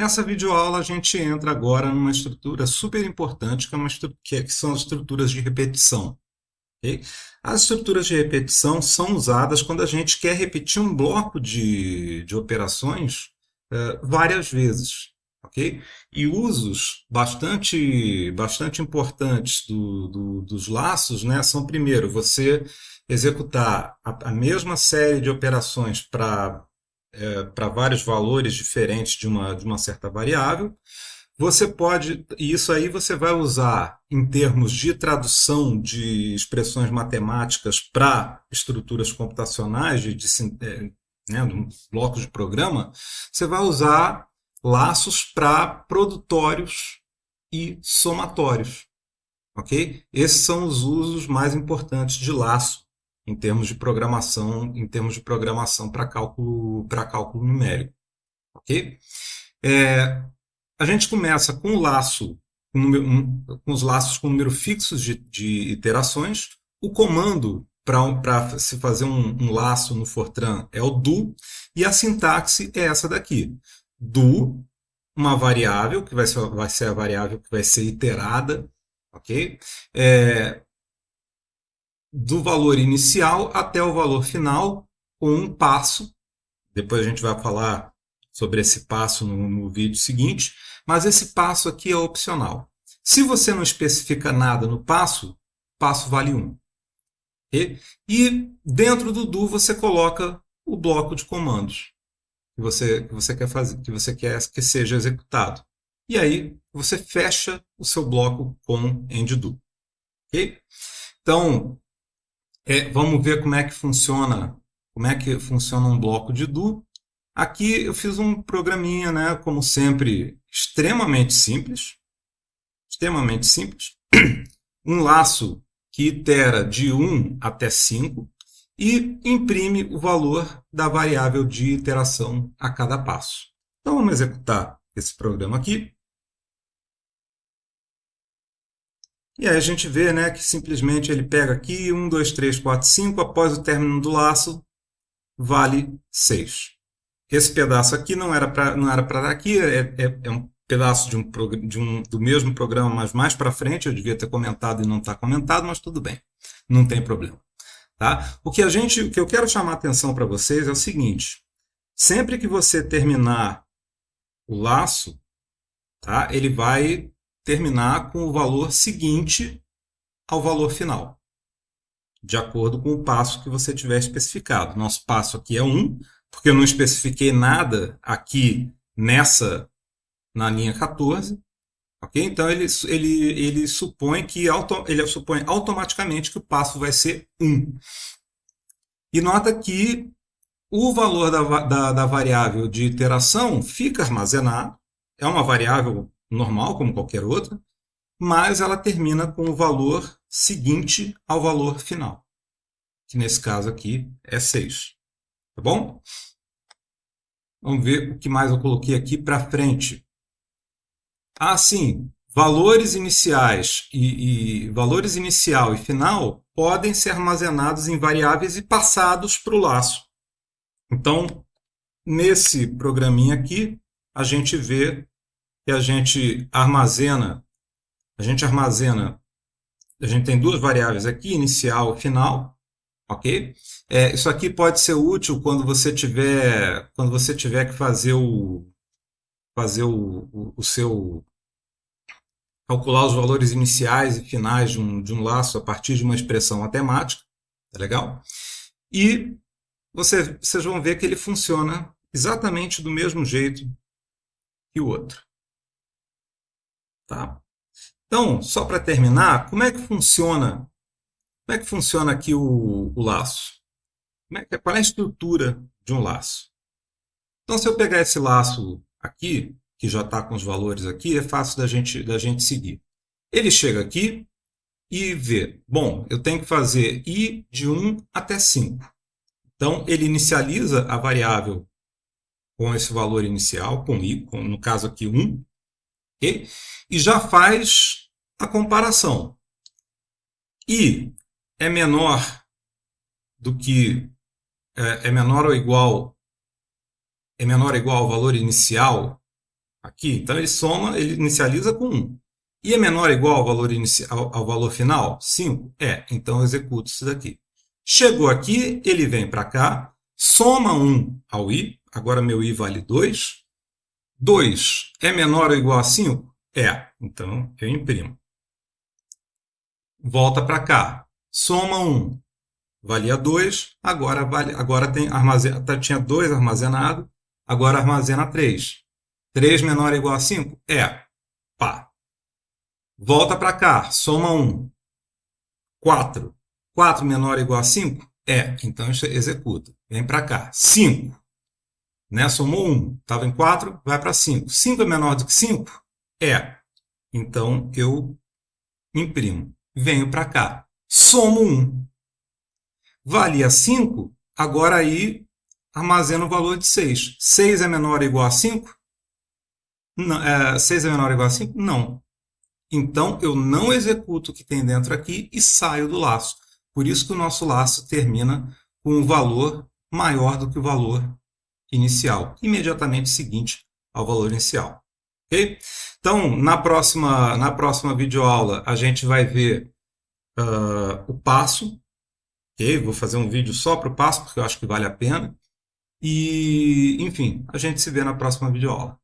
Nessa videoaula a gente entra agora numa estrutura super importante, que, é uma que são as estruturas de repetição. Okay? As estruturas de repetição são usadas quando a gente quer repetir um bloco de, de operações uh, várias vezes. Okay? E usos bastante, bastante importantes do, do, dos laços né, são, primeiro, você executar a, a mesma série de operações para é, para vários valores diferentes de uma, de uma certa variável. Você pode, e isso aí você vai usar em termos de tradução de expressões matemáticas para estruturas computacionais, de, de, é, né, de um bloco de programa, você vai usar laços para produtórios e somatórios. Ok? Esses são os usos mais importantes de laço em termos de programação, em termos de programação para cálculo, para cálculo numérico. Ok? É, a gente começa com o laço, com, número, um, com os laços com número fixos de, de iterações. O comando para se fazer um, um, laço no Fortran é o do, e a sintaxe é essa daqui. Do, uma variável, que vai ser, vai ser a variável que vai ser iterada, ok? É, do valor inicial até o valor final com um passo. Depois a gente vai falar sobre esse passo no, no vídeo seguinte, mas esse passo aqui é opcional. Se você não especifica nada no passo, passo vale 1. Okay? E dentro do do você coloca o bloco de comandos que você, que você quer fazer, que você quer que seja executado. E aí você fecha o seu bloco com end do. Okay? Então, é, vamos ver como é que funciona, como é que funciona um bloco de do. Aqui eu fiz um programinha, né, como sempre, extremamente simples, extremamente simples, um laço que itera de 1 até 5 e imprime o valor da variável de iteração a cada passo. Então vamos executar esse programa aqui. E aí a gente vê né, que simplesmente ele pega aqui 1, 2, 3, 4, 5, após o término do laço, vale 6. Esse pedaço aqui não era para para aqui, é, é, é, um pedaço de um, de um, do mesmo programa, mas mais para frente, eu devia ter comentado e não está comentado, mas tudo bem, não tem problema. Tá? O, que a gente, o que eu quero chamar a atenção para vocês é o seguinte, sempre que você terminar o laço, tá, ele vai terminar com o valor seguinte ao valor final, de acordo com o passo que você tiver especificado. Nosso passo aqui é 1, porque eu não especifiquei nada aqui nessa, na linha 14. Okay? Então, ele, ele, ele, supõe que auto, ele supõe automaticamente que o passo vai ser 1. E nota que o valor da, da, da variável de iteração fica armazenado, é uma variável normal, como qualquer outra, mas ela termina com o valor seguinte ao valor final, que nesse caso aqui é 6. Tá bom? Vamos ver o que mais eu coloquei aqui para frente. Ah, sim, valores iniciais e, e, valores inicial e final podem ser armazenados em variáveis e passados para o laço. Então, nesse programinha aqui, a gente vê que a gente armazena, a gente armazena, a gente tem duas variáveis aqui, inicial e final, ok? É, isso aqui pode ser útil quando você tiver, quando você tiver que fazer o, fazer o, o, o seu, calcular os valores iniciais e finais de um, de um laço a partir de uma expressão matemática, tá legal? E você, vocês vão ver que ele funciona exatamente do mesmo jeito que o outro. Tá? Então, só para terminar, como é que funciona? Como é que funciona aqui o, o laço? É que, qual é a estrutura de um laço? Então, se eu pegar esse laço aqui, que já está com os valores aqui, é fácil da gente, da gente seguir. Ele chega aqui e vê, bom, eu tenho que fazer i de 1 até 5. Então, ele inicializa a variável com esse valor inicial, com i, com, no caso aqui 1, Okay? E já faz a comparação. I é menor do que é, é menor ou igual é menor ou igual ao valor inicial aqui. Então ele soma, ele inicializa com 1. E é menor ou igual ao valor, inicial, ao valor final? 5? É, então eu executo isso daqui. Chegou aqui, ele vem para cá, soma 1 ao i, agora meu i vale 2. 2 é menor ou igual a 5? É, então eu imprimo. Volta para cá, soma 1, valia 2, agora, vale, agora tem armazena, tá, tinha 2 armazenado, agora armazena 3. 3 menor ou igual a 5? É. Pá. Volta para cá, soma 1. 4. 4 menor ou igual a 5? É. Então executa. Vem para cá. 5. Né? Somou 1. Estava em 4, vai para 5. 5 é menor do que 5? É. Então eu imprimo. Venho para cá. Somo 1. Valia 5, agora aí armazena o valor de 6. 6 é menor ou igual a 5? Não, é, 6 é menor ou igual a 5? Não. Então, eu não executo o que tem dentro aqui e saio do laço. Por isso que o nosso laço termina com um valor maior do que o valor inicial, imediatamente seguinte ao valor inicial. Okay? Então, na próxima, na próxima videoaula, a gente vai ver uh, o passo. Okay? Vou fazer um vídeo só para o passo, porque eu acho que vale a pena. E, enfim, a gente se vê na próxima videoaula.